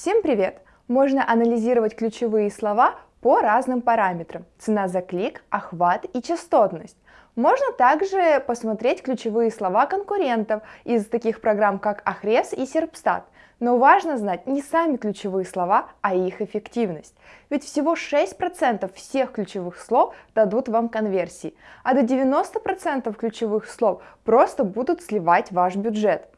Всем привет! Можно анализировать ключевые слова по разным параметрам. Цена за клик, охват и частотность. Можно также посмотреть ключевые слова конкурентов из таких программ, как Ahrefs и Serpstat. Но важно знать не сами ключевые слова, а их эффективность. Ведь всего 6% всех ключевых слов дадут вам конверсии, а до 90% ключевых слов просто будут сливать ваш бюджет.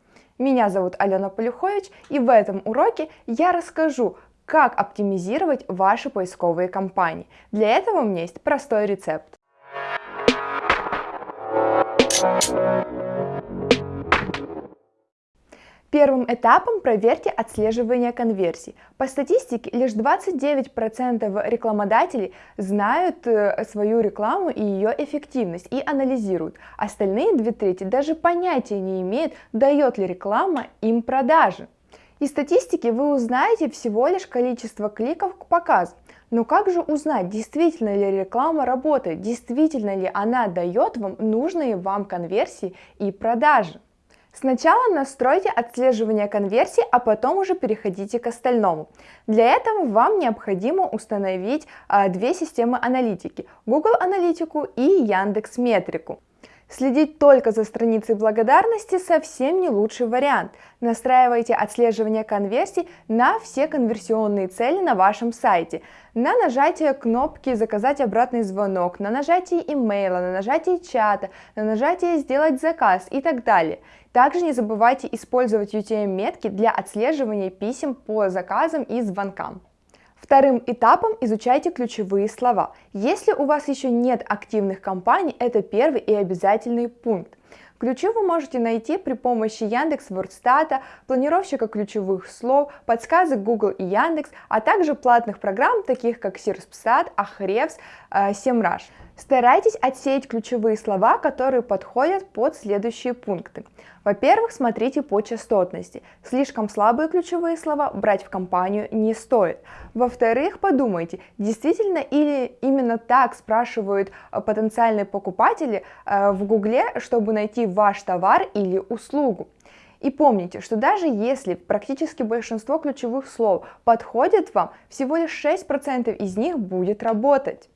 Меня зовут Алена Полюхович, и в этом уроке я расскажу, как оптимизировать ваши поисковые кампании. Для этого у меня есть простой рецепт. Первым этапом проверьте отслеживание конверсий. По статистике, лишь 29% рекламодателей знают э, свою рекламу и ее эффективность и анализируют. Остальные две трети даже понятия не имеют, дает ли реклама им продажи. Из статистики вы узнаете всего лишь количество кликов к показу. Но как же узнать, действительно ли реклама работает, действительно ли она дает вам нужные вам конверсии и продажи? Сначала настройте отслеживание конверсий, а потом уже переходите к остальному. Для этого вам необходимо установить а, две системы аналитики – Google Аналитику и Яндекс Метрику. Следить только за страницей благодарности совсем не лучший вариант. Настраивайте отслеживание конверсий на все конверсионные цели на вашем сайте. На нажатие кнопки «Заказать обратный звонок», на нажатие имейла, на нажатие чата, на нажатие «Сделать заказ» и так далее. Также не забывайте использовать UTM-метки для отслеживания писем по заказам и звонкам. Вторым этапом изучайте ключевые слова. Если у вас еще нет активных компаний, это первый и обязательный пункт. Ключи вы можете найти при помощи Яндекс Вордстата, планировщика ключевых слов, подсказок Google и Яндекс, а также платных программ, таких как Серпсtat, Ahrefs, Semrush. Старайтесь отсеять ключевые слова, которые подходят под следующие пункты. Во-первых, смотрите по частотности. Слишком слабые ключевые слова брать в компанию не стоит. Во-вторых, подумайте, действительно или именно так спрашивают э, потенциальные покупатели э, в Гугле, чтобы найти ваш товар или услугу. И помните, что даже если практически большинство ключевых слов подходит вам, всего лишь 6% из них будет работать.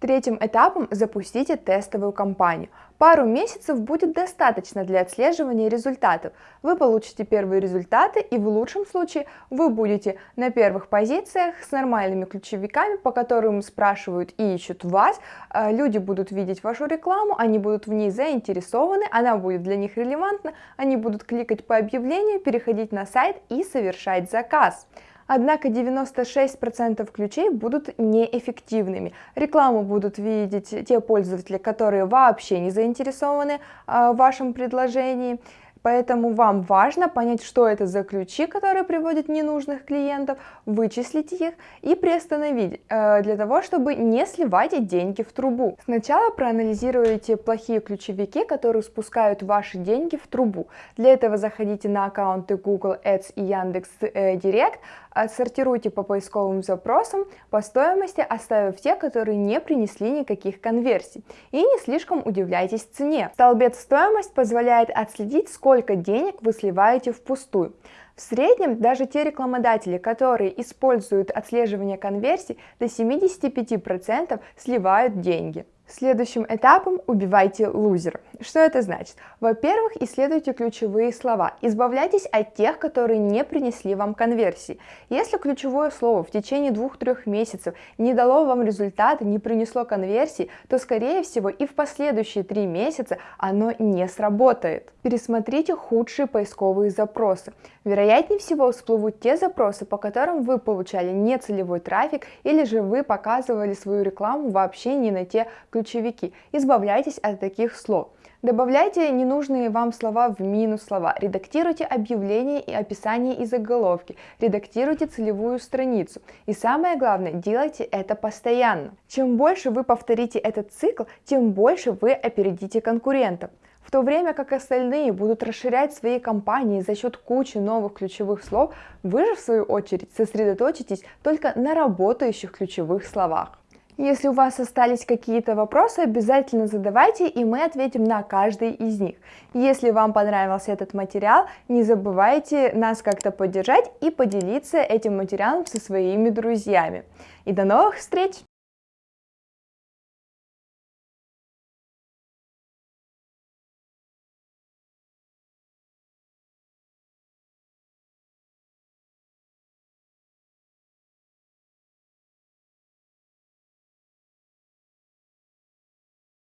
Третьим этапом запустите тестовую кампанию. Пару месяцев будет достаточно для отслеживания результатов. Вы получите первые результаты и в лучшем случае вы будете на первых позициях с нормальными ключевиками, по которым спрашивают и ищут вас. А, люди будут видеть вашу рекламу, они будут в ней заинтересованы, она будет для них релевантна, они будут кликать по объявлению, переходить на сайт и совершать заказ. Однако 96% ключей будут неэффективными. Рекламу будут видеть те пользователи, которые вообще не заинтересованы а, в вашем предложении. Поэтому вам важно понять, что это за ключи, которые приводят ненужных клиентов, вычислить их и приостановить, э, для того, чтобы не сливать деньги в трубу. Сначала проанализируйте плохие ключевики, которые спускают ваши деньги в трубу. Для этого заходите на аккаунты Google Ads и Яндекс Директ, отсортируйте по поисковым запросам по стоимости, оставив те, которые не принесли никаких конверсий. И не слишком удивляйтесь цене. Столбец стоимость позволяет отследить, сколько денег вы сливаете впустую. В среднем даже те рекламодатели, которые используют отслеживание конверсий, до 75% сливают деньги. Следующим этапом убивайте лузера. Что это значит? Во-первых, исследуйте ключевые слова. Избавляйтесь от тех, которые не принесли вам конверсии. Если ключевое слово в течение двух-трех месяцев не дало вам результата, не принесло конверсии, то скорее всего и в последующие три месяца оно не сработает. Пересмотрите худшие поисковые запросы. Вероятнее всего всплывут те запросы, по которым вы получали нецелевой трафик или же вы показывали свою рекламу вообще не на те ключевые ключевики. Избавляйтесь от таких слов. Добавляйте ненужные вам слова в минус слова, редактируйте объявления и описание и заголовки, редактируйте целевую страницу. И самое главное, делайте это постоянно. Чем больше вы повторите этот цикл, тем больше вы опередите конкурентов. В то время как остальные будут расширять свои компании за счет кучи новых ключевых слов, вы же в свою очередь сосредоточитесь только на работающих ключевых словах. Если у вас остались какие-то вопросы, обязательно задавайте, и мы ответим на каждый из них. Если вам понравился этот материал, не забывайте нас как-то поддержать и поделиться этим материалом со своими друзьями. И до новых встреч!